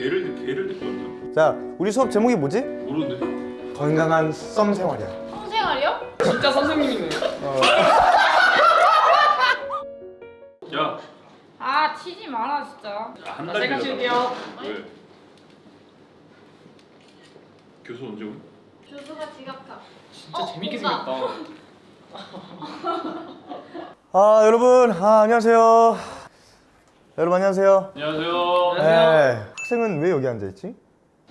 개를 개를 왔냐? 자 우리 수업 제목이 뭐지? 모르는데. 건강한 썸 생활이야 성생활이요? 진짜 선생님이네요. 야, 아 치지 마라 진짜 한 자, 달 제가. 칠게요. 왜? 교수 언제 오니? 교수가 지각하 진짜 어, 재밌게. 생겼다. 아 여러분 아 안녕하세요 여러분 안녕하세요 안녕하세요. 네 학생은 왜 여기 앉아있지?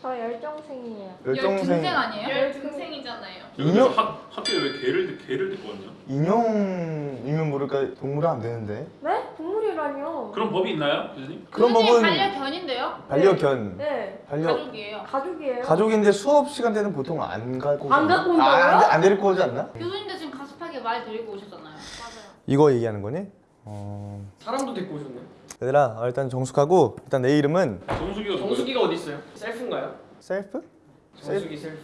저 열정생이에요. 열등생 아니에요? 열등생이잖아요. 인형 학 학교에 왜 개를 개를 데리고 왔냐? 인형이면 모를까 동물은 안 되는데 네? 동물이라뇨. 그런 법이 있나요, 교수님? 그런 법은 반려견인데요? 반려견 네. 반려 가족이에요 가족이에요. 가족인데 수업 시간 때는 보통 안 가고 안? 갖고 온다고요? 아, 안, 안 데리고 오지 않나? 교수님도 지금 가습하게 말 데리고 오셨잖아요 맞아요 이거 얘기하는 거니? 어... 사람도 데리고 오셨네. 얘들아 어, 일단 정숙하고 일단 내 이름은 누구야? 정수기가 어디 있어요? 셀프인가요? 셀프? 정수기 셀프.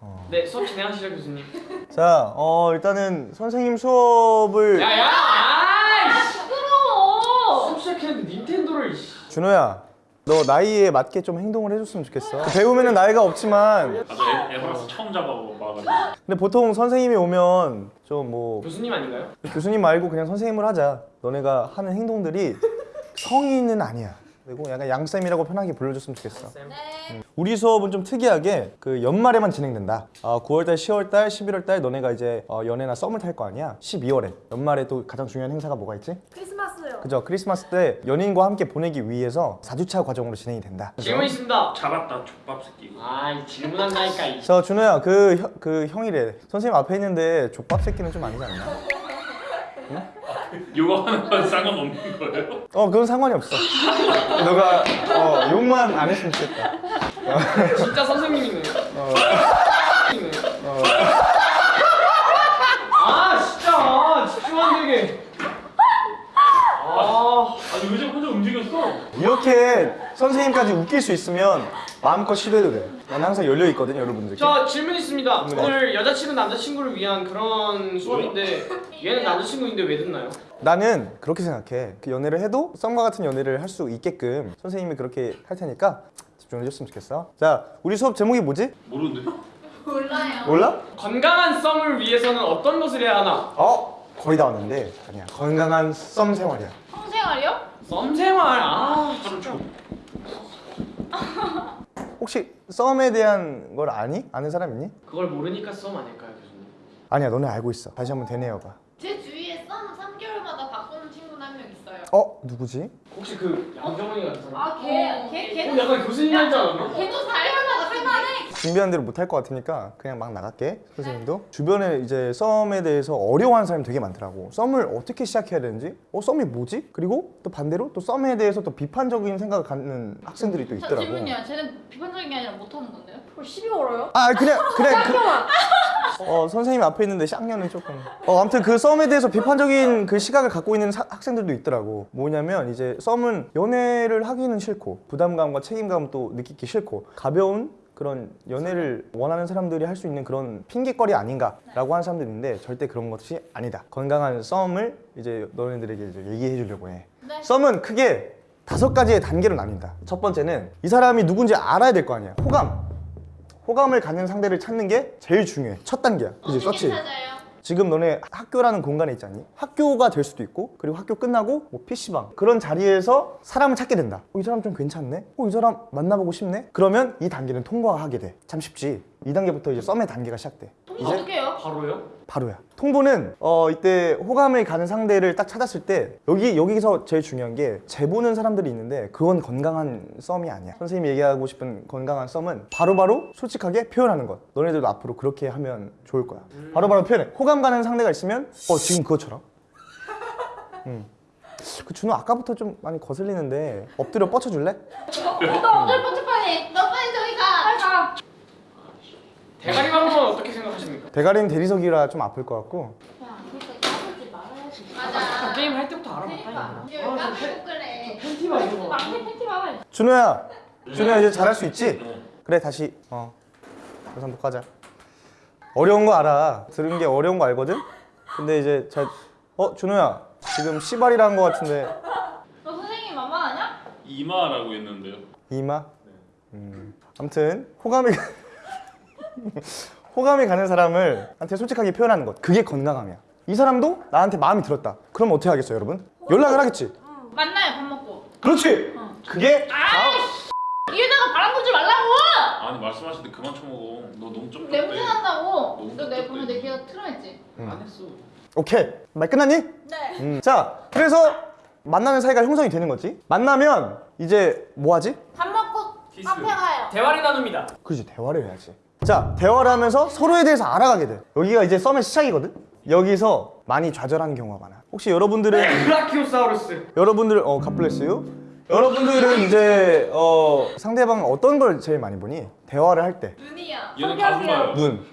어. 네 수업 진행하시죠 교수님. 자, 어 일단은 선생님 수업을 야야! 아이씨! 부끄러워 수업 시작했는데 닌텐도를. 씨. 준호야, 너 나이에 맞게 좀 행동을 해줬으면 좋겠어. 배우면은 나이가 없지만, 나도 애, 에버라스 처음 잡아보고 막아가지고. 근데 보통 선생님이 오면 좀 뭐 교수님 아닌가요? 교수님 말고 그냥 선생님을 하자. 너네가 하는 행동들이 성의는 아니야. 그리고 약간 양쌤이라고 편하게 불러줬으면 좋겠어. 쌤. 우리 수업은 좀 특이하게 그 연말에만 진행된다. 아, 9월달, 10월달, 11월달 너네가 이제 어, 연애나 썸을 탈 거 아니야. 12월에 연말에 또 가장 중요한 행사가 뭐가 있지? 크리스마스요. 그죠? 크리스마스 때 연인과 함께 보내기 위해서 4주차 과정으로 진행이 된다. 질문 있습니다. 잡았다, 족밥 새끼. 아이 질문한다니까 이. 저 준호야 그, 형- 그 형이래 선생님 앞에 있는데 족밥 새끼는 좀 아니지 않나? 이거 하는 건 상관없는 거예요? 어 그건 상관이 없어 너가 어, 욕만 안 했으면 좋겠다 진짜 선생님이네요. 어, 선생님이네요. 아 진짜 집중 안 되게. 아 아니 의자 혼자 움직였어. 이렇게 선생님까지 웃길 수 있으면 마음껏 시도해도 돼 난 항상 열려 있거든 여러분들께 저 질문 있습니다. 질문해. 오늘 여자친구 남자친구를 위한 그런 수업인데 얘는 남자친구인데 왜 듣나요? 나는 그렇게 생각해 그 연애를 해도 썸과 같은 연애를 할 수 있게끔 선생님이 그렇게 할 테니까 집중해 줬으면 좋겠어 자 우리 수업 제목이 뭐지? 모르는데. 몰라요 몰라? 건강한 썸을 위해서는 어떤 것을 해야 하나? 어? 거의 다 왔는데 아니야 건강한 썸 생활이야 성생활이요? 썸 생활 아 하루 초. 혹시 썸에 대한 걸 아니? 아는 사람 있니? 그걸 모르니까 썸 아닐까요 교수님? 아니야 너네 알고 있어 다시 한번 되뇌어봐 제 주위에 썸 3개월마다 바꾸는 친구는 한 명 있어요 어? 누구지? 혹시 그 양정원이 같은 사람? 아걔걔 어, 걔는 약간 교수님 하지 않았나? 걔도 4일마다 할만해 준비한 대로 못할 것 같으니까 그냥 막 나갈게. 선생님도. 주변에 이제 썸에 대해서 어려워하는 사람이 되게 많더라고. 썸을 어떻게 시작해야 되는지? 어 썸이 뭐지? 그리고 또 반대로 또 썸에 대해서 또 비판적인 생각을 갖는 학생들이 또 자, 있더라고. 질문이요. 쟤는 비판적인 게 아니라 못하는 건데요? 그걸 시비 걸어요? 아 그냥 그냥 그, 어 선생님 앞에 있는데 쌍년은 조금. 어 아무튼 그 썸에 대해서 비판적인 그 시각을 갖고 있는 사- 학생들도 있더라고. 뭐냐면 이제 썸은 연애를 하기는 싫고 부담감과 책임감 또 느끼기 싫고 가벼운 그런 연애를 원하는 사람들이 할 수 있는 그런 핑계거리 아닌가라고 하는 사람들이 있는데 절대 그런 것이 아니다. 건강한 썸을 이제 너네들에게 이제 얘기해 주려고 해. 네. 썸은 크게 다섯 가지의 단계로 나뉜다. 첫 번째는 이 사람이 누군지 알아야 될 거 아니야. 호감. 호감을 갖는 상대를 찾는 게 제일 중요해. 첫 단계야. 그지? 서치 찾아요? 지금 너네 학교라는 공간에 있지 않니? 학교가 될 수도 있고 그리고 학교 끝나고 뭐 PC방 그런 자리에서 사람을 찾게 된다 어, 이 사람 좀 괜찮네? 어, 이 사람 만나보고 싶네? 그러면 이 단계는 통과하게 돼참 쉽지 이 단계부터 이제 썸의 단계가 시작돼 어떻게 해요? 바로요? 바로야. 통보는 어 이때 호감을 가는 상대를 딱 찾았을 때 여기 여기서 제일 중요한 게 재보는 사람들이 있는데 그건 건강한 썸이 아니야. 선생님이 얘기하고 싶은 건강한 썸은 바로바로 솔직하게 표현하는 것. 너네들도 앞으로 그렇게 하면 좋을 거야. 바로바로 표현해. 호감 가는 상대가 있으면 어 지금 그것처럼. 음. 그 준호 아까부터 좀 많이 거슬리는데 엎드려 뻗쳐줄래? 저기 가 빨리 가 대가리 방법은 어떻게 생각하십니까? 대가리는 대리석이라 좀 아플 것 같고 야, 그러니까. 맞아. 게임 할 때부터 그러니까. 알아봤다니까 이제 아, 그래. 팬티 봐줘 막내 팬티 봐봐. 준호야 준호야 이제 잘할 수 있지? 네. 그래 다시 어 우선 복하자 어려운 거 알아 들은 게 어려운 거 알거든? 근데 이제 자, 어 준호야 지금 시발이라 한거 같은데 너 선생님 만만하냐? 이마라고 했는데요. 이마. 음. 아무튼 호감이 가- 호감이 가는 사람을 한테 솔직하게 표현하는 것. 그게 건강함이야. 이 사람도 나한테 마음이 들었다. 그럼 어떻게 하겠어요, 여러분? 연락을 하겠지. 만나요 밥 먹고. 그렇지. 그게 이러다가 바람 불지 말라고. 아니 말씀하시는데 그만 쳐먹어. 너 너무 쩍. 냄새 난다고. 너무 너내 보면 내. 귀가 틀어냈지. 안 했어. 오케이. 말 끝났니? 네. 음. 자, 그래서 만나는 사이가 형성이 되는 거지. 만나면 이제 뭐 하지? 밥 먹고. 카페 가요. 대화를 나눕니다. 그렇지 대화를 해야지 자 대화를 하면서 서로에 대해서 알아가게 돼 여기가 이제 썸의 시작이거든 여기서 많이 좌절하는 경우가 많아 혹시 여러분들은 브라키오사우루스. 여러분들 어 갓블레스유 여러분들은 이제 어 상대방 어떤 걸 제일 많이 보니 대화를 할 때 눈이야. 얘는 가슴 봐요. 눈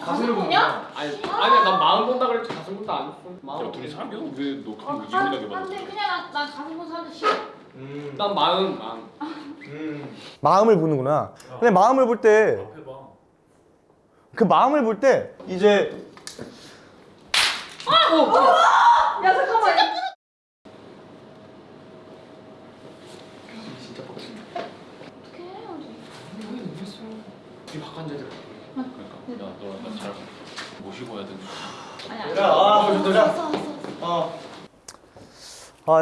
가슴을 본다. 아니 아니 난 마음 본다 그랬지 가슴부터 안 했어. 야 둘이 사겨? 왜너 어, 가슴 안 돼. 받았어? 그냥 난, 난 가슴 보는 사람들 싫어. 난 마음 마음. 마음을 보는구나 근데 마음을 볼때 그. 마음을 볼 때 이제 야 잠깐만. 진짜 빡친다. 어떻게 해요? 여기 했어. 우리 박관자들. 그러니까 야너나잘 모시고 해야 되는데. 아니 아니. 얘들아, 아, 왔어, 얘들아. 왔어, 왔어. 어. 아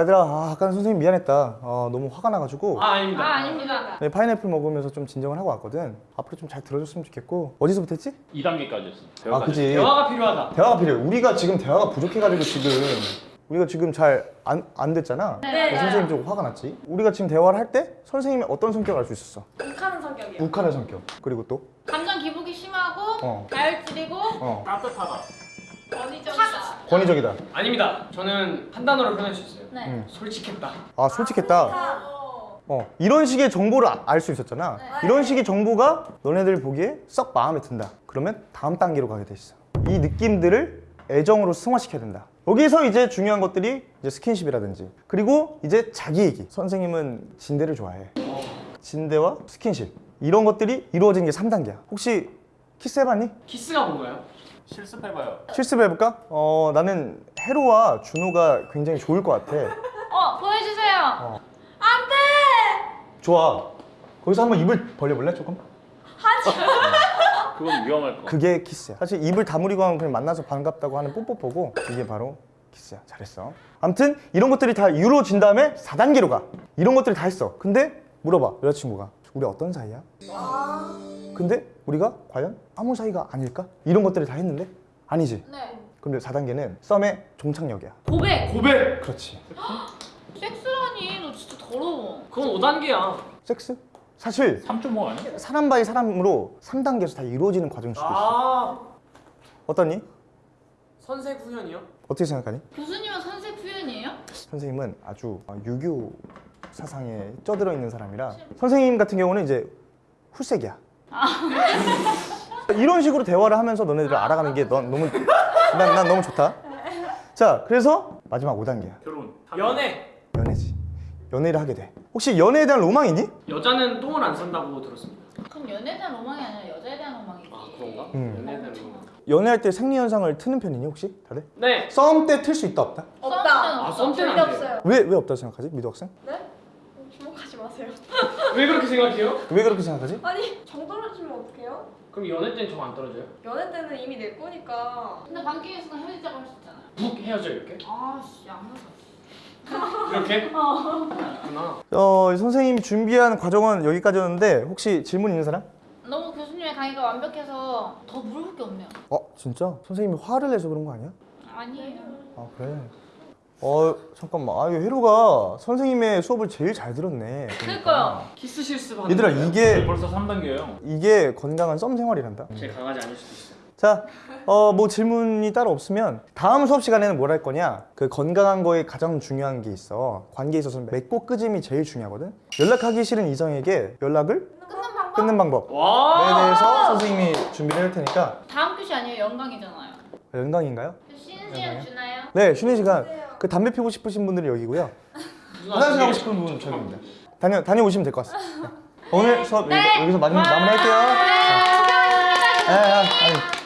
얘들아 아, 아까 선생님 미안했다 어, 너무 화가 나가지고 아 아닙니다. 아 아닙니다. 네, 파인애플 먹으면서 좀 진정을 하고 왔거든 앞으로 좀 잘 들어줬으면 좋겠고 어디서부터 했지? 2단계까지였어. 아 그지 대화가 필요하다. 대화가 필요해. 우리가 지금 대화가 부족해가지고 지금 우리가 지금 잘 안 안 됐잖아. 네, 그래서 맞아요. 선생님 좀 화가 났지. 우리가 지금 대화를 할 때 선생님의 어떤 성격을 알 수 있었어. 욱하는 성격이야. 욱하는 성격. 그리고 또 감정 기복이 심하고 어. 다혈질이고 어, 따뜻하다. 권위적이다. 아닙니다. 저는 한 단어로 표현할 수 있어요. 네. 음. 솔직했다. 아 솔직했다. 어. 어 이런 식의 정보를 알 수 있었잖아. 네. 이런 식의 정보가 너네들 보기에 썩 마음에 든다. 그러면 다음 단계로 가게 돼 있어. 이 느낌들을 애정으로 승화시켜야 된다. 여기서 이제 중요한 것들이 이제 스킨십이라든지 그리고 이제 자기 얘기. 선생님은 진대를 좋아해. 진대와 스킨십 이런 것들이 이루어진 게 3단계야. 혹시 키스해봤니? 키스가 뭔가요? 실습해봐요. 실습해볼까? 어 나는 헤로와 준호가 굉장히 좋을 것 같아. 어 보여주세요. 어. 안돼. 좋아. 거기서 한번 입을 벌려볼래 조금? 그건 위험할 거. 그게 키스야. 사실 입을 다물이고 하면 그냥 만나서 반갑다고 하는 뽀뽀뽀고 이게 바로 키스야. 잘했어. 아무튼 이런 것들이 다 이루어진 다음에 4단계로 가. 이런 것들이 다 했어. 근데 물어봐 여자친구가 우리 어떤 사이야? 근데 우리가 과연 아무 사이가 아닐까? 이런 것들을 다 했는데 아니지. 네. 근데 4단계는 썸의 종착역이야. 고백. 고백. 그렇지. 섹스라니 너 진짜 더러워. 그건 5단계야. 섹스? 사실 3.5 아니야? 사람 by 사람으로 3단계에서 다 이루어지는 과정일 수도 있어. 아 어떠니? 선섹 후연이요? 어떻게 생각하니? 교수님은 선섹 후연이에요? 선생님은 아주 어, 유교 사상에 쪄들어 있는 사람이라 선생님 같은 경우는 이제 후섹이야. 이런 식으로 대화를 하면서 너네들을 알아가는 게 넌 너무 난, 난 너무 좋다. 자, 그래서 마지막 5단계야. 결혼. 연애. 연애지. 연애를 하게 돼. 혹시 연애에 대한 로망 있니? 여자는 똥을 안 산다고 들었습니다. 그럼 연애에 대한 로망이 아니라 여자에 대한 로망이지. 아 그런가? 음. 연애에 대한 로망. 연애할 때 생리 현상을 트는 편이니 혹시 다들? 네. 썸 때 틀 수 있다 없다? 없다. 아, 썸 때는 안 돼요. 없어요. 왜왜 없다 생각하지? 미도 학생? 네? 주목하지 마세요. 왜 그렇게 생각해요? 왜 그렇게 생각하지? 아니 정 떨어지면 어떡해요? 그럼 연애 때는 정 안 떨어져요? 연애 때는 이미 내 거니까. 근데 순간 헤어지자고 할 수 있잖아요. 북 헤어져 이렇게? 아씨 안 맞아. 이렇게? 그렇구나. 어, 선생님이 준비한 과정은 여기까지였는데 혹시 질문 있는 사람? 너무 교수님의 강의가 완벽해서 더 물어볼 게 없네요. 어, 진짜? 선생님이 화를 내서 그런 거 아니야? 아니에요. 아 그래. 어 잠깐만. 아 이거 혜로가 선생님의 수업을 제일 잘 들었네. 보니까. 그니까요. 키스 실습 하는 얘들아 거예요? 이게 벌써 3단계예요. 이게 건강한 썸 생활이란다. 제 강아지 아닐 수도 있어요. 자, 어 뭐 질문이 따로 없으면 다음 수업 시간에는 뭘 할 거냐? 그 건강한 거에 가장 중요한 게 있어. 관계에 있어서 맺고 끄짐이 제일 중요하거든. 연락하기 싫은 이성에게 연락을 끊는 방법? 끊는 방법에 와. 대해서 선생님이 준비를 할 테니까 다음 교시 아니에요. 영광이잖아요. 연강인가요? 쉬는 시간 주나요? 네, 쉬는 시간. 그 담배 피고 싶으신 분들은 여기고요. 화장실 가고 싶은 분은 저기입니다. 다녀 다녀오시면 될 것 같습니다. 네. 오늘 수업 여기- 여기서 마무리 마무리할게요. 네, 수고하셨습니다. 아, 아, 아니.